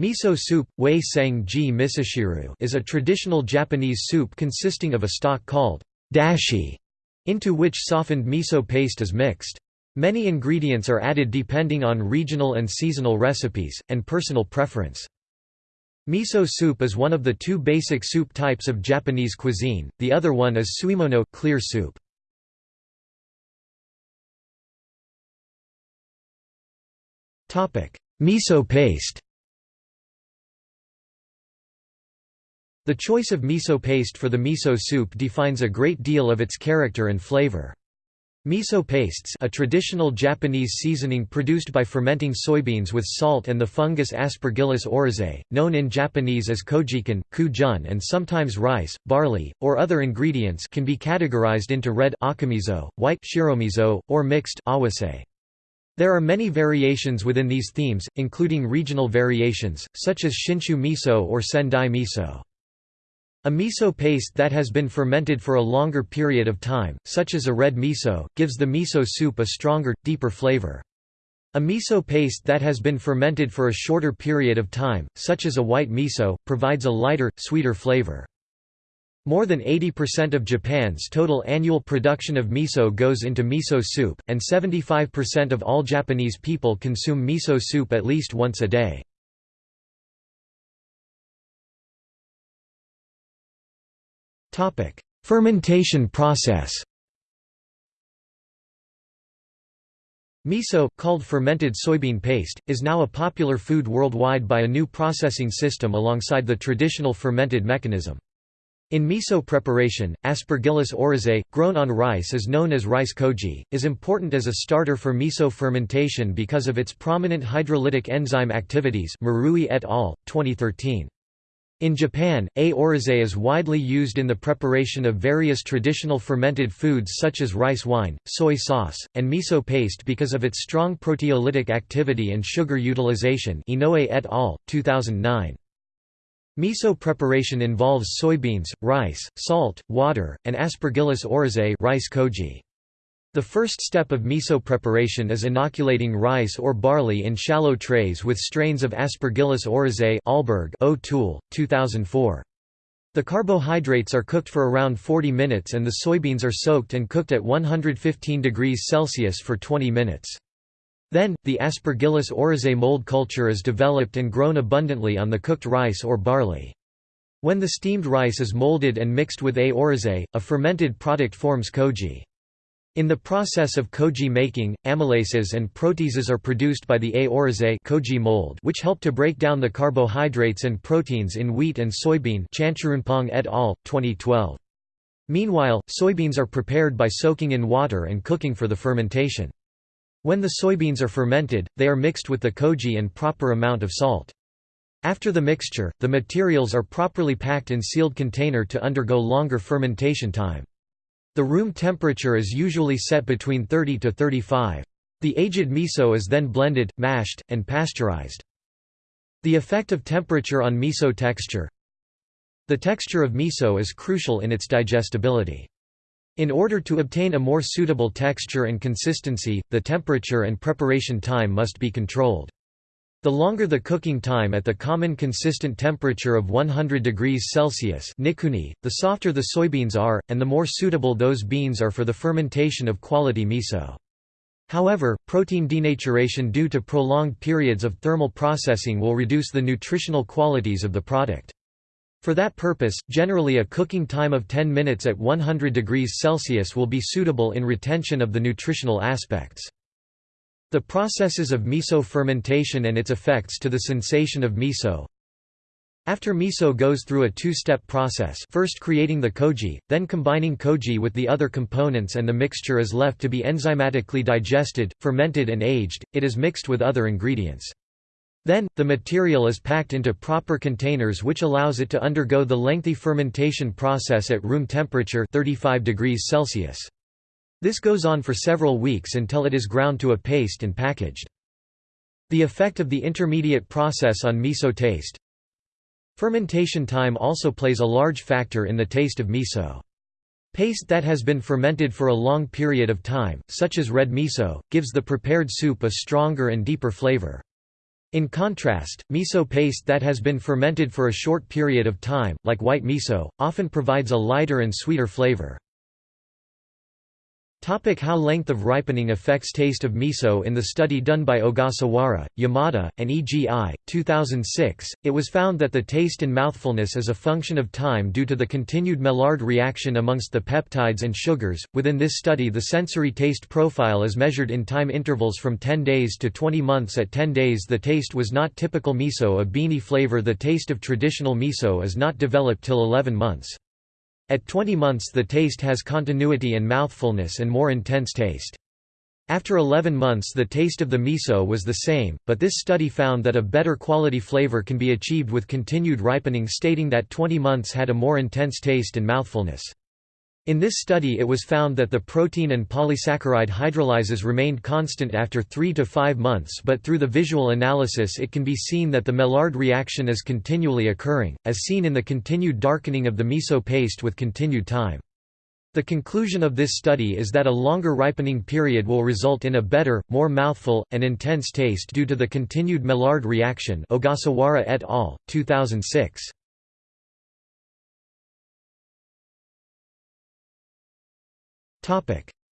Miso soup, misoshiru is a traditional Japanese soup consisting of a stock called dashi, into which softened miso paste is mixed. Many ingredients are added depending on regional and seasonal recipes, and personal preference. Miso soup is one of the two basic soup types of Japanese cuisine, the other one is suimono clear soup. Miso paste The choice of miso paste for the miso soup defines a great deal of its character and flavor. Miso pastes a traditional Japanese seasoning produced by fermenting soybeans with salt and the fungus Aspergillus oryzae, known in Japanese as kojikan, kujun and sometimes rice, barley, or other ingredients can be categorized into red akamiso, white shiromiso, or mixed awase. There are many variations within these themes, including regional variations, such as shinshu miso or sendai miso. A miso paste that has been fermented for a longer period of time, such as a red miso, gives the miso soup a stronger, deeper flavor. A miso paste that has been fermented for a shorter period of time, such as a white miso, provides a lighter, sweeter flavor. More than 80% of Japan's total annual production of miso goes into miso soup, and 75% of all Japanese people consume miso soup at least once a day. Topic: Fermentation process. Miso, called fermented soybean paste, is now a popular food worldwide by a new processing system alongside the traditional fermented mechanism. In miso preparation, Aspergillus oryzae, grown on rice is known as rice koji, is important as a starter for miso fermentation because of its prominent hydrolytic enzyme activities Marui et al., 2013. In Japan, A. oryzae is widely used in the preparation of various traditional fermented foods such as rice wine, soy sauce, and miso paste because of its strong proteolytic activity and sugar utilization Inoue et al., 2009. Miso preparation involves soybeans, rice, salt, water, and Aspergillus oryzae rice koji. The first step of miso preparation is inoculating rice or barley in shallow trays with strains of Aspergillus oryzae Ahlberg O'Toole, 2004. The carbohydrates are cooked for around 40 minutes and the soybeans are soaked and cooked at 115 degrees Celsius for 20 minutes. Then, the Aspergillus oryzae mold culture is developed and grown abundantly on the cooked rice or barley. When the steamed rice is molded and mixed with A. oryzae, a fermented product forms koji. In the process of koji making, amylases and proteases are produced by the A. oryzae koji mold which help to break down the carbohydrates and proteins in wheat and soybean et al., 2012. Meanwhile, soybeans are prepared by soaking in water and cooking for the fermentation. When the soybeans are fermented, they are mixed with the koji and proper amount of salt. After the mixture, the materials are properly packed in sealed container to undergo longer fermentation time. The room temperature is usually set between 30 to 35. The aged miso is then blended, mashed, and pasteurized. The effect of temperature on miso texture The texture of miso is crucial in its digestibility. In order to obtain a more suitable texture and consistency, the temperature and preparation time must be controlled. The longer the cooking time at the common consistent temperature of 100 degrees Celsius nikuni, the softer the soybeans are, and the more suitable those beans are for the fermentation of quality miso. However, protein denaturation due to prolonged periods of thermal processing will reduce the nutritional qualities of the product. For that purpose, generally a cooking time of 10 minutes at 100 degrees Celsius will be suitable in retention of the nutritional aspects. The processes of miso fermentation and its effects to the sensation of miso After miso goes through a two-step process first creating the koji, then combining koji with the other components and the mixture is left to be enzymatically digested, fermented and aged, it is mixed with other ingredients. Then, the material is packed into proper containers which allows it to undergo the lengthy fermentation process at room temperature 35 degrees Celsius. This goes on for several weeks until it is ground to a paste and packaged. The effect of the intermediate process on miso taste Fermentation time also plays a large factor in the taste of miso. Paste that has been fermented for a long period of time, such as red miso, gives the prepared soup a stronger and deeper flavor. In contrast, miso paste that has been fermented for a short period of time, like white miso, often provides a lighter and sweeter flavor. Topic how length of ripening affects taste of miso In the study done by Ogasawara, Yamada, and EGI, 2006, it was found that the taste and mouthfulness is a function of time due to the continued Maillard reaction amongst the peptides and sugars. Within this study, the sensory taste profile is measured in time intervals from 10 days to 20 months. At 10 days, the taste was not typical miso, a beanie flavor. The taste of traditional miso is not developed till 11 months. At 20 months the taste has continuity and mouthfulness and more intense taste. After 11 months the taste of the miso was the same, but this study found that a better quality flavor can be achieved with continued ripening stating that 20 months had a more intense taste and mouthfulness. In this study it was found that the protein and polysaccharide hydrolyses remained constant after 3 to 5 months but through the visual analysis it can be seen that the Maillard reaction is continually occurring, as seen in the continued darkening of the miso paste with continued time. The conclusion of this study is that a longer ripening period will result in a better, more mouthful, and intense taste due to the continued Maillard reaction Ogasawara et al., 2006.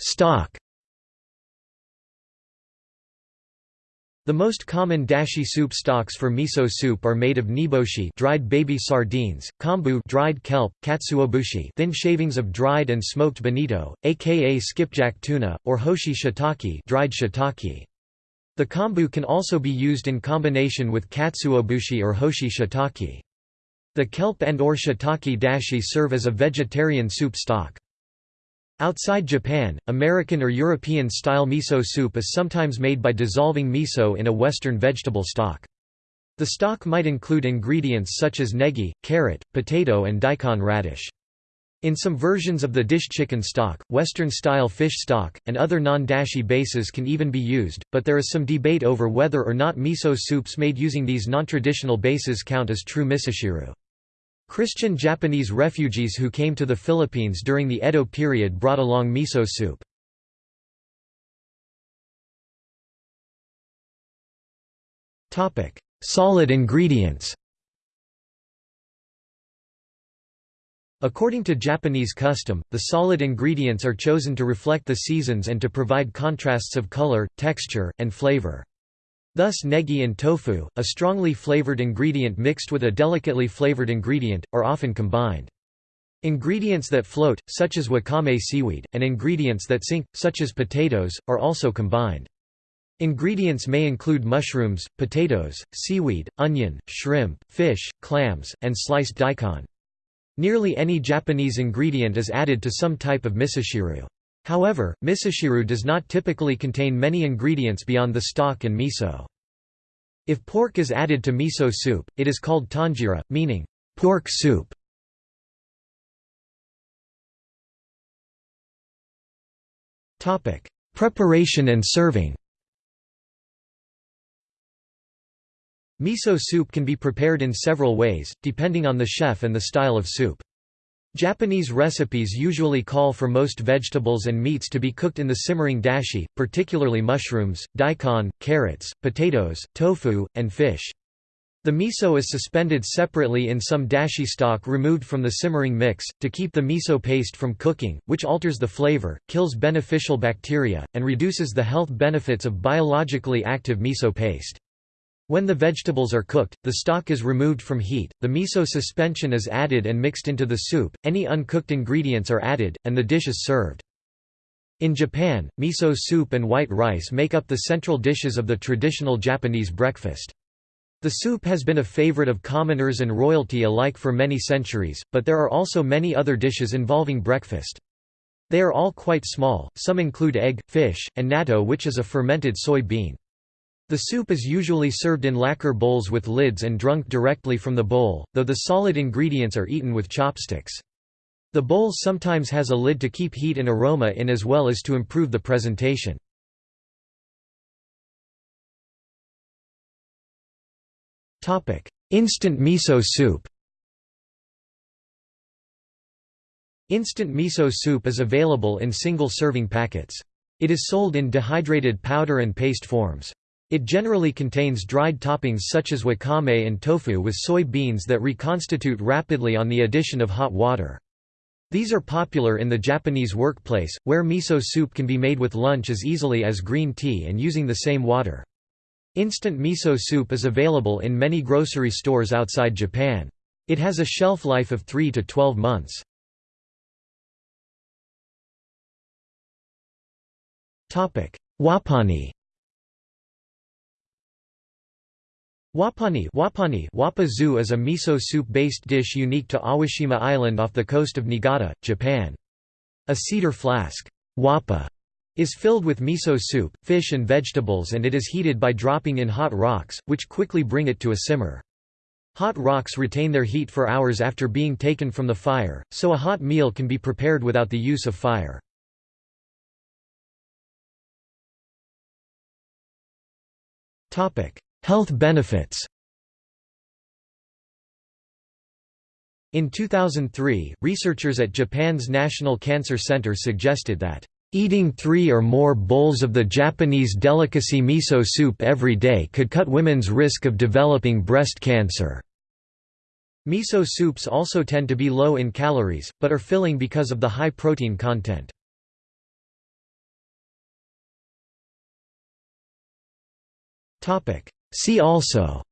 Stock The most common dashi soup stocks for miso soup are made of niboshi dried baby sardines, kombu dried kelp, katsuobushi thin shavings of dried and smoked bonito, aka skipjack tuna, or hoshi shiitake dried shiitake. The kombu can also be used in combination with katsuobushi or hoshi shiitake. The kelp and or shiitake dashi serve as a vegetarian soup stock. Outside Japan, American or European-style miso soup is sometimes made by dissolving miso in a Western vegetable stock. The stock might include ingredients such as negi, carrot, potato and daikon radish. In some versions of the dish chicken stock, Western-style fish stock, and other non-dashi bases can even be used, but there is some debate over whether or not miso soups made using these non-traditional bases count as true misoshiru. Christian Japanese refugees who came to the Philippines during the Edo period brought along miso soup. Solid ingredients According to Japanese custom, the solid ingredients are chosen to reflect the seasons and to provide contrasts of color, texture, and flavor. Thus negi and tofu, a strongly flavored ingredient mixed with a delicately flavored ingredient, are often combined. Ingredients that float, such as wakame seaweed, and ingredients that sink, such as potatoes, are also combined. Ingredients may include mushrooms, potatoes, seaweed, onion, shrimp, fish, clams, and sliced daikon. Nearly any Japanese ingredient is added to some type of misoshiru. However, misoshiru does not typically contain many ingredients beyond the stock and miso. If pork is added to miso soup, it is called tonjiru, meaning pork soup. Preparation and serving Miso soup can be prepared in several ways, depending on the chef and the style of soup. Japanese recipes usually call for most vegetables and meats to be cooked in the simmering dashi, particularly mushrooms, daikon, carrots, potatoes, tofu, and fish. The miso is suspended separately in some dashi stock removed from the simmering mix, to keep the miso paste from cooking, which alters the flavor, kills beneficial bacteria, and reduces the health benefits of biologically active miso paste. When the vegetables are cooked, the stock is removed from heat, the miso suspension is added and mixed into the soup, any uncooked ingredients are added, and the dish is served. In Japan, miso soup and white rice make up the central dishes of the traditional Japanese breakfast. The soup has been a favorite of commoners and royalty alike for many centuries, but there are also many other dishes involving breakfast. They are all quite small, some include egg, fish, and natto which is a fermented soy bean. The soup is usually served in lacquer bowls with lids and drunk directly from the bowl, though the solid ingredients are eaten with chopsticks. The bowl sometimes has a lid to keep heat and aroma in as well as to improve the presentation. Instant miso soup Instant miso soup is available in single-serving packets. It is sold in dehydrated powder and paste forms. It generally contains dried toppings such as wakame and tofu with soy beans that reconstitute rapidly on the addition of hot water. These are popular in the Japanese workplace, where miso soup can be made with lunch as easily as green tea and using the same water. Instant miso soup is available in many grocery stores outside Japan. It has a shelf life of 3 to 12 months. Wapani Wapani Wapani Wapazu is a miso soup-based dish unique to Awashima Island off the coast of Niigata, Japan. A cedar flask wapa, is filled with miso soup, fish and vegetables and it is heated by dropping in hot rocks, which quickly bring it to a simmer. Hot rocks retain their heat for hours after being taken from the fire, so a hot meal can be prepared without the use of fire. Health benefits In 2003, researchers at Japan's National Cancer Center suggested that, "...eating three or more bowls of the Japanese delicacy miso soup every day could cut women's risk of developing breast cancer." Miso soups also tend to be low in calories, but are filling because of the high protein content. See also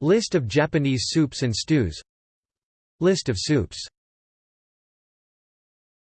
List of Japanese soups and stews List of soups